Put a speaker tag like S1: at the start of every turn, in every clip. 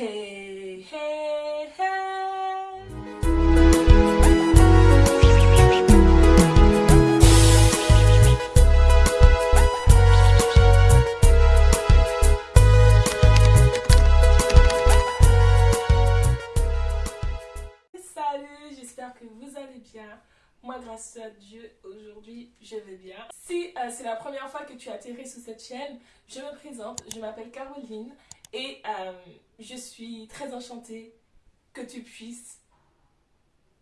S1: Hey, hey, hey. Salut, j'espère que vous allez bien. Moi, grâce à Dieu, aujourd'hui, je vais bien. Si euh, c'est la première fois que tu atterris sur cette chaîne, je me présente, je m'appelle Caroline et euh, je suis très enchantée que tu puisses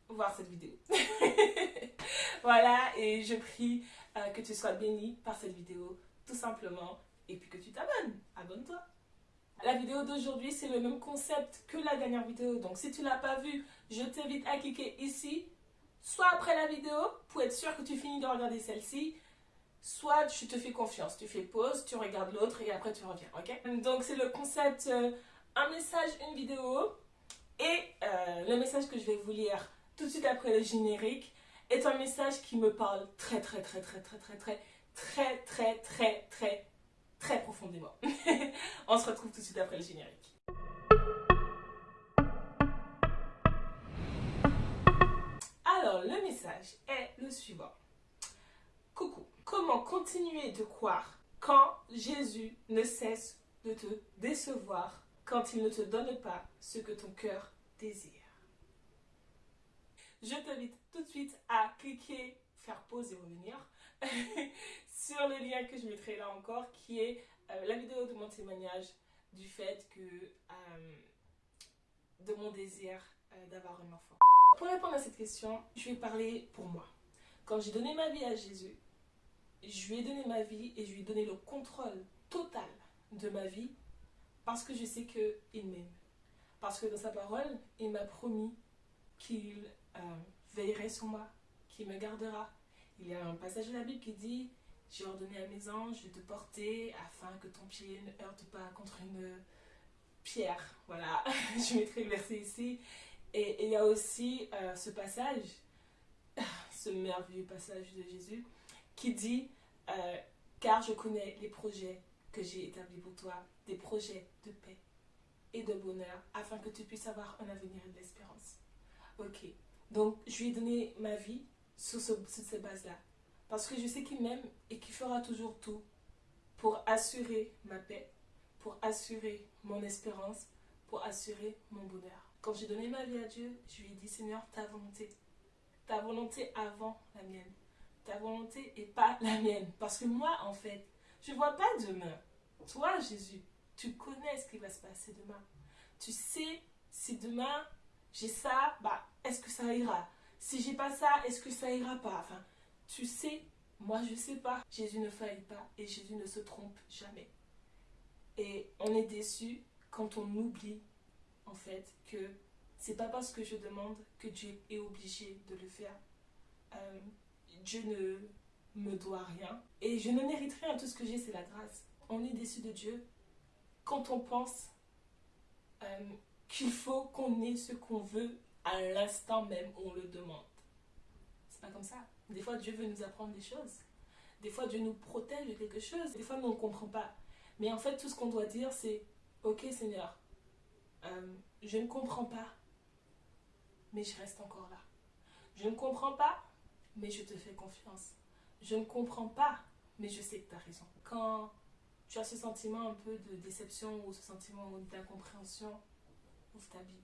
S1: voir cette vidéo. voilà, et je prie euh, que tu sois béni par cette vidéo, tout simplement, et puis que tu t'abonnes. Abonne-toi. La vidéo d'aujourd'hui, c'est le même concept que la dernière vidéo. Donc, si tu ne l'as pas vue, je t'invite à cliquer ici, soit après la vidéo, pour être sûr que tu finis de regarder celle-ci, soit tu te fais confiance, tu fais pause, tu regardes l'autre et après tu reviens, ok Donc, c'est le concept euh, un message, une vidéo. Et euh, le message que je vais vous lire tout de suite après le générique est un message qui me parle très, très, très, très, très, très, très, très, très, très, très, très profondément. On se retrouve tout de suite après le générique. Alors, le message est le suivant. Comment continuer de croire quand Jésus ne cesse de te décevoir, quand il ne te donne pas ce que ton cœur désire? Je t'invite tout de suite à cliquer, faire pause et revenir sur le lien que je mettrai là encore, qui est euh, la vidéo de mon témoignage du fait que euh, de mon désir euh, d'avoir un enfant. Pour répondre à cette question, je vais parler pour moi. Quand j'ai donné ma vie à Jésus, je lui ai donné ma vie et je lui ai donné le contrôle total de ma vie parce que je sais qu'il m'aime. Parce que dans sa parole, il m'a promis qu'il veillerait sur moi, qu'il me gardera. Il y a un passage de la Bible qui dit j'ai ordonné à mes anges de te porter afin que ton pied ne heurte pas contre une pierre. Voilà, je mettrai le verset ici. Et, il y a aussi euh, ce passage, ce merveilleux passage de Jésus, qui dit euh, Car je connais les projets que j'ai établis pour toi, des projets de paix et de bonheur, afin que tu puisses avoir un avenir et de l'espérance. Ok, donc je lui ai donné ma vie sur, ce, sur ces bases-là. Parce que je sais qu'il m'aime et qu'il fera toujours tout pour assurer ma paix, pour assurer mon espérance, pour assurer mon bonheur. Quand j'ai donné ma vie à Dieu, je lui ai dit Seigneur, ta volonté. Ta volonté avant la mienne. Ta volonté et pas la mienne. Parce que moi, en fait, je ne vois pas demain. Toi, Jésus, tu connais ce qui va se passer demain. Tu sais si demain j'ai ça, bah, est-ce que ça ira? Si j'ai pas ça, est-ce que ça ira pas? Enfin, tu sais, moi je sais pas. Jésus ne faillit pas et Jésus ne se trompe jamais. Et on est déçu quand on oublie en fait que c'est pas parce que je demande que Dieu est obligé de le faire. Euh, Dieu ne me doit rien et je ne mérite rien. Tout ce que j'ai, c'est la grâce. On est déçu de Dieu quand on pense euh, qu'il faut qu'on ait ce qu'on veut à l'instant même où on le demande. C'est pas comme ça. Des fois, Dieu veut nous apprendre des choses. Des fois, Dieu nous protège de quelque chose. Des fois, nous, on ne comprend pas. Mais en fait, tout ce qu'on doit dire, c'est Ok, Seigneur, euh, je ne comprends pas, mais je reste encore là. Je ne comprends pas, mais je te fais confiance. Je ne comprends pas, mais je sais que tu as raison. Quand tu as ce sentiment un peu de déception ou ce sentiment d'incompréhension, ouvre ta Bible.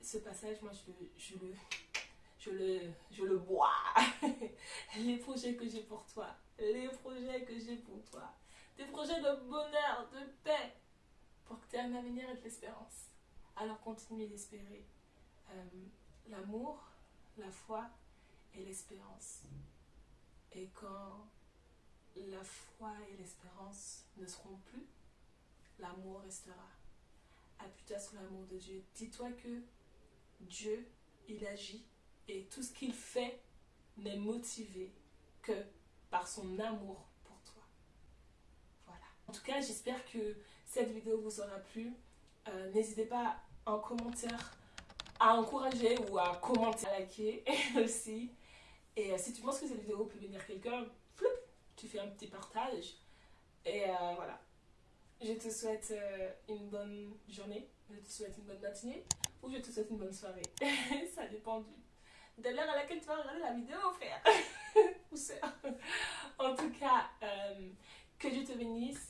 S1: Ce passage, moi, je, je le je le, je le bois. les projets que j'ai pour toi, les projets que j'ai pour toi, des projets de bonheur, de paix, pour que tu aies un avenir et de l'espérance. Alors continue d'espérer euh, l'amour, la foi et l'espérance. Et quand la foi et l'espérance ne seront plus, l'amour restera. Appuie-toi sur l'amour de Dieu. Dis-toi que Dieu, il agit et tout ce qu'il fait n'est motivé que par son amour pour toi. Voilà. En tout cas, j'espère que cette vidéo vous aura plu. Euh, n'hésitez pas en commentaire à encourager ou à commenter, à liker aussi. Et euh, si tu penses que cette vidéo peut venir quelqu'un, tu fais un petit partage. Et euh, voilà. je te souhaite euh, une bonne journée, je te souhaite une bonne matinée ou je te souhaite une bonne soirée. Ça dépend de l'heure à laquelle tu vas regarder la vidéo, frère ou sœur. En tout cas, que Dieu te bénisse